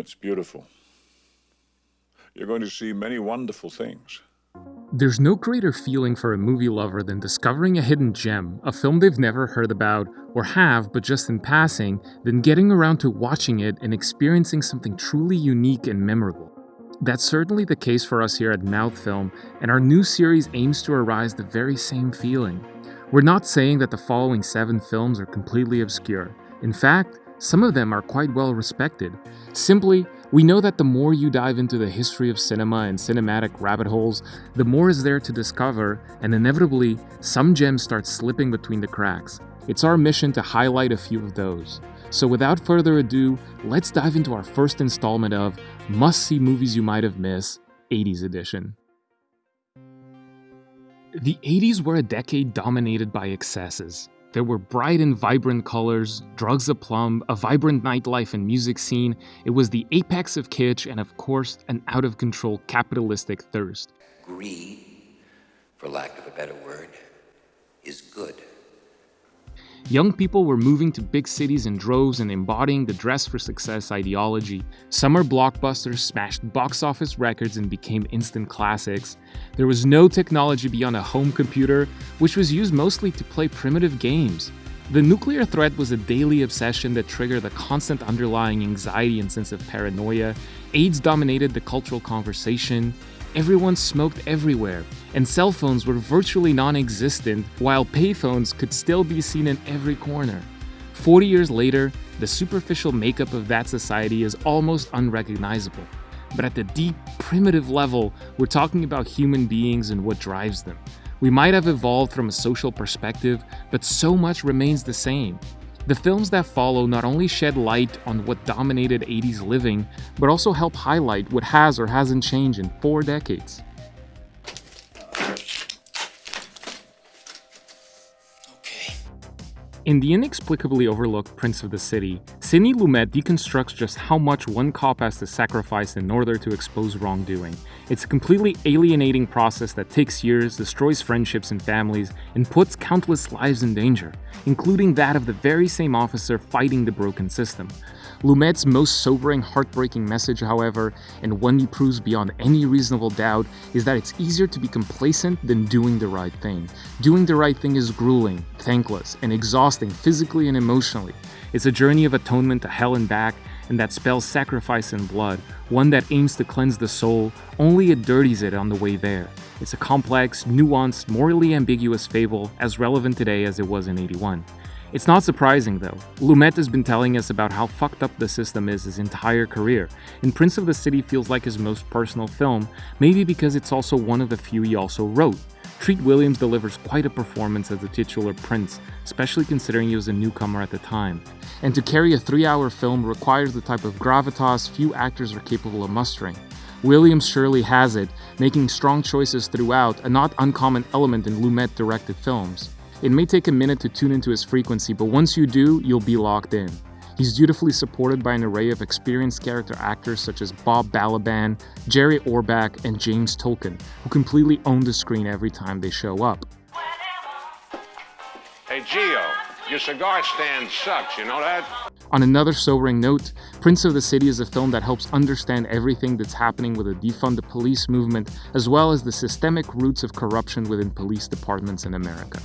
it's beautiful. You're going to see many wonderful things. There's no greater feeling for a movie lover than discovering a hidden gem, a film they've never heard about, or have but just in passing, than getting around to watching it and experiencing something truly unique and memorable. That's certainly the case for us here at Mouth Film, and our new series aims to arise the very same feeling. We're not saying that the following seven films are completely obscure. In fact, some of them are quite well respected. Simply, we know that the more you dive into the history of cinema and cinematic rabbit holes, the more is there to discover, and inevitably, some gems start slipping between the cracks. It's our mission to highlight a few of those. So without further ado, let's dive into our first installment of Must See Movies You Might Have Missed 80s Edition. The 80s were a decade dominated by excesses. There were bright and vibrant colors, drugs aplomb, a vibrant nightlife and music scene. It was the apex of kitsch and, of course, an out of control capitalistic thirst. Greed, for lack of a better word, is good. Young people were moving to big cities in droves and embodying the dress for success ideology. Summer blockbusters smashed box office records and became instant classics. There was no technology beyond a home computer, which was used mostly to play primitive games. The nuclear threat was a daily obsession that triggered a constant underlying anxiety and sense of paranoia. AIDS dominated the cultural conversation. Everyone smoked everywhere, and cell phones were virtually non existent, while payphones could still be seen in every corner. 40 years later, the superficial makeup of that society is almost unrecognizable. But at the deep, primitive level, we're talking about human beings and what drives them. We might have evolved from a social perspective, but so much remains the same. The films that follow not only shed light on what dominated 80s living, but also help highlight what has or hasn't changed in four decades. In the inexplicably overlooked Prince of the City, Sidney Lumet deconstructs just how much one cop has to sacrifice in order to expose wrongdoing. It's a completely alienating process that takes years, destroys friendships and families, and puts countless lives in danger, including that of the very same officer fighting the broken system. Lumet's most sobering, heartbreaking message, however, and one he proves beyond any reasonable doubt, is that it's easier to be complacent than doing the right thing. Doing the right thing is grueling, thankless, and exhausting physically and emotionally. It's a journey of atonement to hell and back, and that spells sacrifice and blood, one that aims to cleanse the soul, only it dirties it on the way there. It's a complex, nuanced, morally ambiguous fable, as relevant today as it was in 81. It's not surprising though. Lumet has been telling us about how fucked up the system is his entire career, and Prince of the City feels like his most personal film, maybe because it's also one of the few he also wrote. Treat Williams delivers quite a performance as the titular prince, especially considering he was a newcomer at the time. And to carry a three hour film requires the type of gravitas few actors are capable of mustering. Williams surely has it, making strong choices throughout, a not uncommon element in Lumet directed films. It may take a minute to tune into his frequency, but once you do, you'll be locked in. He's dutifully supported by an array of experienced character actors such as Bob Balaban, Jerry Orbach, and James Tolkan, who completely own the screen every time they show up. Hey, Geo, your cigar stand sucks, you know that? On another sobering note, Prince of the City is a film that helps understand everything that's happening with the defund the police movement, as well as the systemic roots of corruption within police departments in America.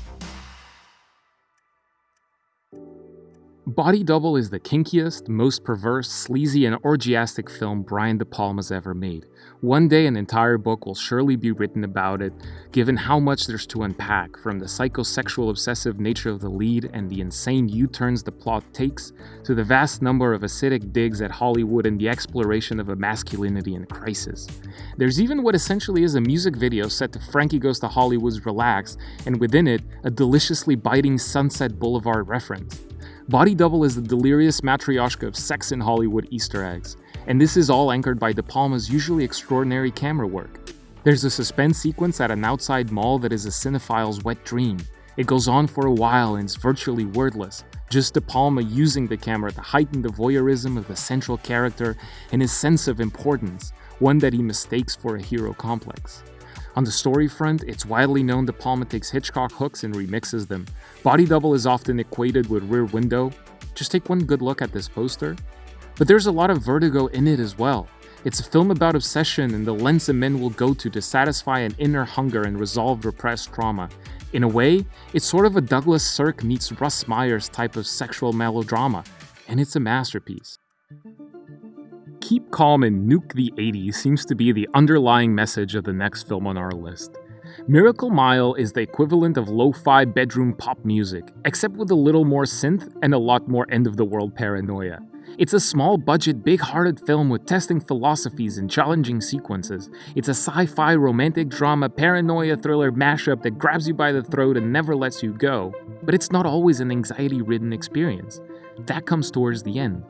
Body Double is the kinkiest, most perverse, sleazy, and orgiastic film Brian De Palma's ever made. One day, an entire book will surely be written about it, given how much there's to unpack, from the psychosexual obsessive nature of the lead and the insane U turns the plot takes, to the vast number of acidic digs at Hollywood and the exploration of a masculinity in crisis. There's even what essentially is a music video set to Frankie Goes to Hollywood's Relax, and within it, a deliciously biting Sunset Boulevard reference. Body Double is the delirious matryoshka of sex in Hollywood Easter eggs, and this is all anchored by De Palma's usually extraordinary camera work. There's a suspense sequence at an outside mall that is a cinephile's wet dream. It goes on for a while and is virtually wordless, just De Palma using the camera to heighten the voyeurism of the central character and his sense of importance, one that he mistakes for a hero complex. On the story front, it's widely known De Palma takes Hitchcock hooks and remixes them. Body Double is often equated with Rear Window. Just take one good look at this poster. But there's a lot of vertigo in it as well. It's a film about obsession and the lengths a men will go to to satisfy an inner hunger and resolve repressed trauma. In a way, it's sort of a Douglas Sirk meets Russ Meyer's type of sexual melodrama, and it's a masterpiece. Keep calm and nuke the 80s seems to be the underlying message of the next film on our list. Miracle Mile is the equivalent of lo fi bedroom pop music, except with a little more synth and a lot more end of the world paranoia. It's a small budget, big hearted film with testing philosophies and challenging sequences. It's a sci fi romantic drama paranoia thriller mashup that grabs you by the throat and never lets you go. But it's not always an anxiety ridden experience. That comes towards the end.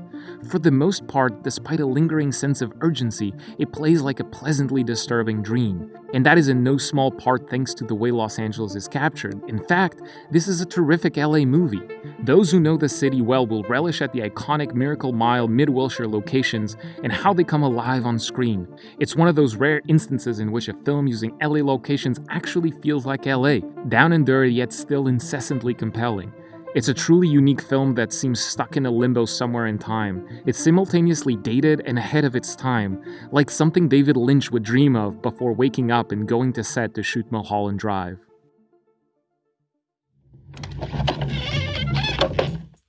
For the most part, despite a lingering sense of urgency, it plays like a pleasantly disturbing dream. And that is in no small part thanks to the way Los Angeles is captured. In fact, this is a terrific LA movie. Those who know the city well will relish at the iconic Miracle Mile Mid Wilshire locations and how they come alive on screen. It's one of those rare instances in which a film using LA locations actually feels like LA, down and dirty yet still incessantly compelling. It's a truly unique film that seems stuck in a limbo somewhere in time. It's simultaneously dated and ahead of its time, like something David Lynch would dream of before waking up and going to set to shoot Mulholland Drive.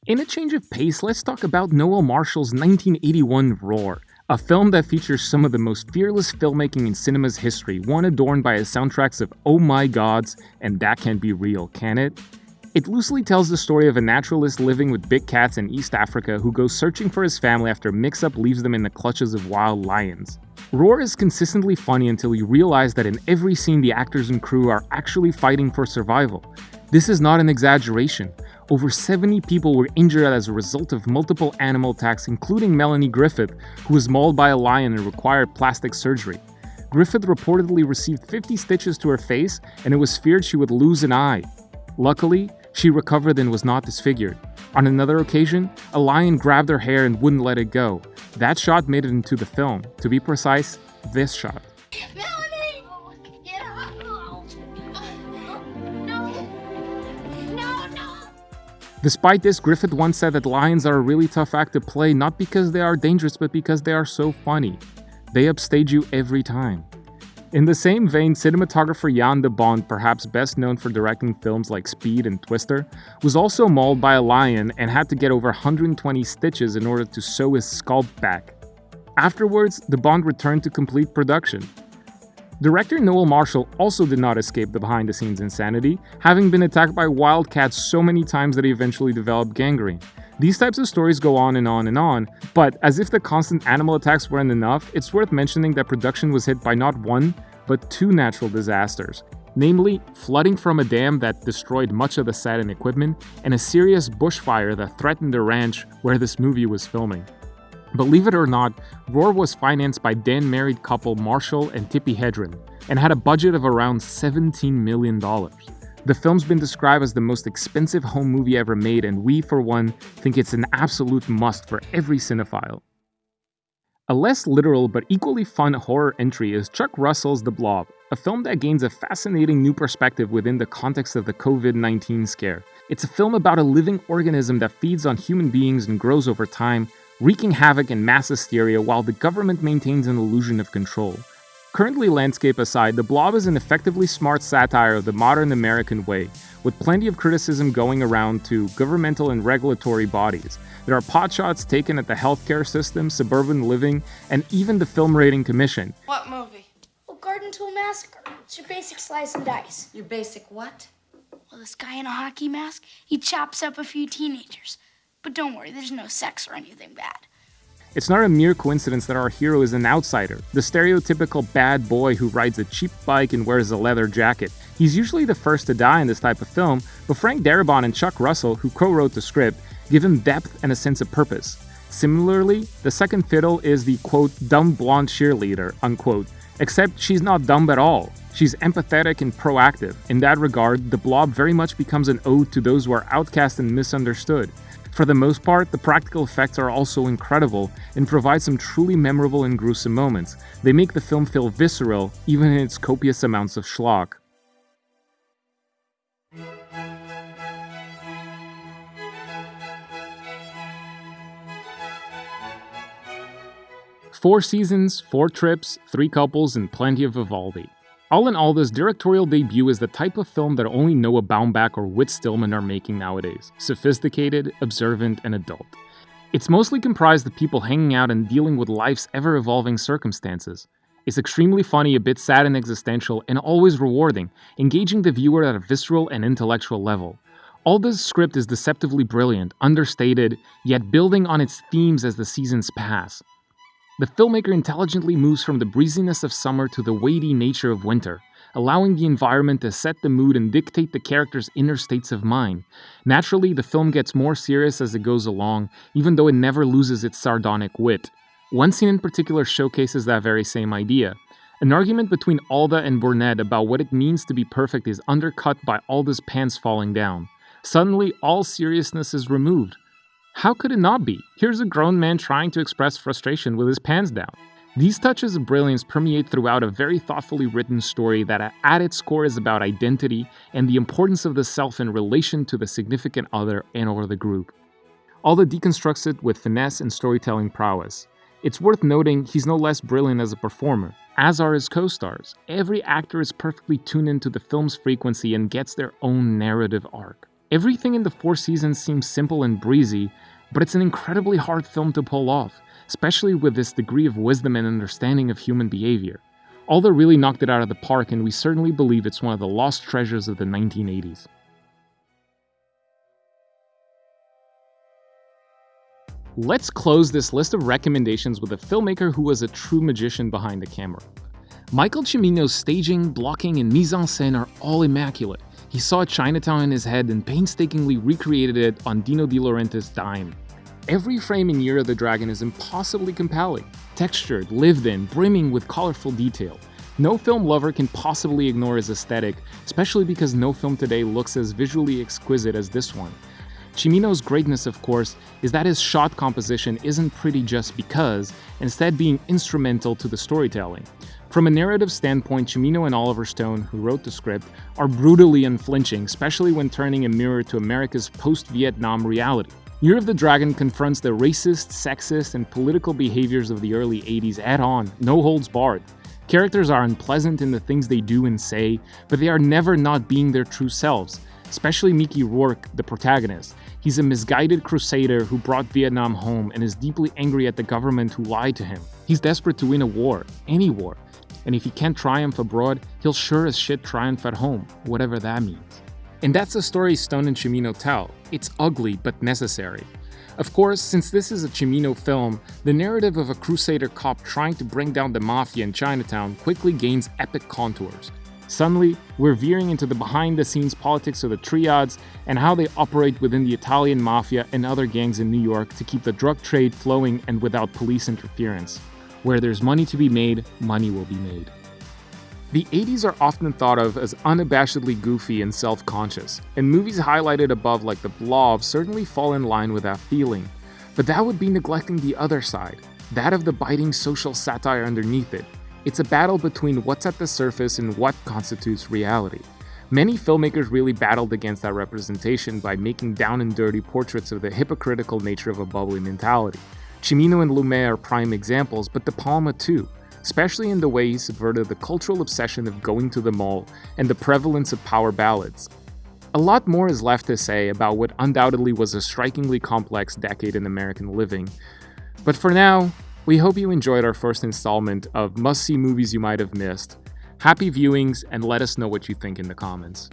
In a change of pace, let's talk about Noel Marshall's 1981 Roar, a film that features some of the most fearless filmmaking in cinema's history, one adorned by soundtracks of Oh My Gods and That Can't Be Real, Can It? It loosely tells the story of a naturalist living with big cats in East Africa who goes searching for his family after a mix up leaves them in the clutches of wild lions. Roar is consistently funny until you realize that in every scene the actors and crew are actually fighting for survival. This is not an exaggeration. Over 70 people were injured as a result of multiple animal attacks, including Melanie Griffith, who was mauled by a lion and required plastic surgery. Griffith reportedly received 50 stitches to her face, and it was feared she would lose an eye. Luckily, she recovered and was not disfigured. On another occasion, a lion grabbed her hair and wouldn't let it go. That shot made it into the film. To be precise, this shot. Despite this, Griffith once said that lions are a really tough act to play not because they are dangerous, but because they are so funny. They upstage you every time. In the same vein, cinematographer Jan de Bont, perhaps best known for directing films like Speed and Twister, was also mauled by a lion and had to get over 120 stitches in order to sew his scalp back. Afterwards, de Bond returned to complete production. Director Noel Marshall also did not escape the behind the scenes insanity, having been attacked by wildcats so many times that he eventually developed gangrene. These types of stories go on and on and on, but as if the constant animal attacks weren't enough, it's worth mentioning that production was hit by not one, but two natural disasters. Namely, flooding from a dam that destroyed much of the set and equipment, and a serious bushfire that threatened the ranch where this movie was filming. Believe it or not, Roar was financed by then married couple Marshall and Tippi Hedren, and had a budget of around $17 million. The film's been described as the most expensive home movie ever made, and we, for one, think it's an absolute must for every cinephile. A less literal but equally fun horror entry is Chuck Russell's The Blob, a film that gains a fascinating new perspective within the context of the COVID 19 scare. It's a film about a living organism that feeds on human beings and grows over time, wreaking havoc and mass hysteria while the government maintains an illusion of control. Currently, landscape aside, The Blob is an effectively smart satire of the modern American way, with plenty of criticism going around to governmental and regulatory bodies. There are potshots taken at the healthcare system, suburban living, and even the Film Rating Commission. What movie? Well, Garden Tool Massacre. It's your basic slice and dice. Your basic what? Well, this guy in a hockey mask, he chops up a few teenagers. But don't worry, there's no sex or anything bad. It's not a mere coincidence that our hero is an outsider, the stereotypical bad boy who rides a cheap bike and wears a leather jacket. He's usually the first to die in this type of film, but Frank Darabont and Chuck Russell, who co wrote the script, give him depth and a sense of purpose. Similarly, the second fiddle is the quote, dumb blonde cheerleader, unquote, except she's not dumb at all. She's empathetic and proactive. In that regard, the blob very much becomes an ode to those who are outcast and misunderstood. For the most part, the practical effects are also incredible and provide some truly memorable and gruesome moments. They make the film feel visceral, even in its copious amounts of schlock. Four seasons, four trips, three couples, and plenty of Vivaldi. All in all, this directorial debut is the type of film that only Noah Baumbach or Whit Stillman are making nowadays sophisticated, observant, and adult. It's mostly comprised of people hanging out and dealing with life's ever evolving circumstances. It's extremely funny, a bit sad and existential, and always rewarding, engaging the viewer at a visceral and intellectual level. Alda's script is deceptively brilliant, understated, yet building on its themes as the seasons pass. The filmmaker intelligently moves from the breeziness of summer to the weighty nature of winter, allowing the environment to set the mood and dictate the character's inner states of mind. Naturally, the film gets more serious as it goes along, even though it never loses its sardonic wit. One scene in particular showcases that very same idea. An argument between Alda and Burnett about what it means to be perfect is undercut by Alda's pants falling down. Suddenly, all seriousness is removed. How could it not be? Here's a grown man trying to express frustration with his pants down. These touches of brilliance permeate throughout a very thoughtfully written story that at its core is about identity and the importance of the self in relation to the significant other and or the group. Alda deconstructs it with finesse and storytelling prowess. It's worth noting he's no less brilliant as a performer, as are his co-stars. Every actor is perfectly tuned into the film's frequency and gets their own narrative arc. Everything in the four seasons seems simple and breezy, but it's an incredibly hard film to pull off, especially with this degree of wisdom and understanding of human behavior. Alda really knocked it out of the park, and we certainly believe it's one of the lost treasures of the 1980s. Let's close this list of recommendations with a filmmaker who was a true magician behind the camera. Michael Cimino's staging, blocking, and mise en scène are all immaculate. He saw Chinatown in his head and painstakingly recreated it on Dino De Laurentiis' dime. Every frame in Year of the Dragon is impossibly compelling, textured, lived in, brimming with colorful detail. No film lover can possibly ignore his aesthetic, especially because no film today looks as visually exquisite as this one. Cimino's greatness, of course, is that his shot composition isn't pretty just because, instead being instrumental to the storytelling. From a narrative standpoint, Cimino and Oliver Stone, who wrote the script, are brutally unflinching, especially when turning a mirror to America's post-Vietnam reality. Year of the Dragon confronts the racist, sexist, and political behaviors of the early 80s head-on, no holds barred. Characters are unpleasant in the things they do and say, but they are never not being their true selves, especially Mickey Rourke, the protagonist. He's a misguided crusader who brought Vietnam home and is deeply angry at the government who lied to him. He's desperate to win a war, any war, and if he can't triumph abroad, he'll sure as shit triumph at home, whatever that means. And that's the story Stone and Cimino tell. It's ugly, but necessary. Of course, since this is a Cimino film, the narrative of a crusader cop trying to bring down the mafia in Chinatown quickly gains epic contours. Suddenly, we're veering into the behind-the-scenes politics of the triads and how they operate within the Italian mafia and other gangs in New York to keep the drug trade flowing and without police interference. Where there's money to be made, money will be made. The 80s are often thought of as unabashedly goofy and self-conscious, and movies highlighted above like The Blob certainly fall in line with that feeling. But that would be neglecting the other side, that of the biting social satire underneath it. It's a battle between what's at the surface and what constitutes reality. Many filmmakers really battled against that representation by making down and dirty portraits of the hypocritical nature of a bubbly mentality. Cimino and Lumet are prime examples, but De Palma too, especially in the way he subverted the cultural obsession of going to the mall and the prevalence of power ballads. A lot more is left to say about what undoubtedly was a strikingly complex decade in American living, but for now, we hope you enjoyed our first installment of must-see movies you might have missed. Happy viewings and let us know what you think in the comments.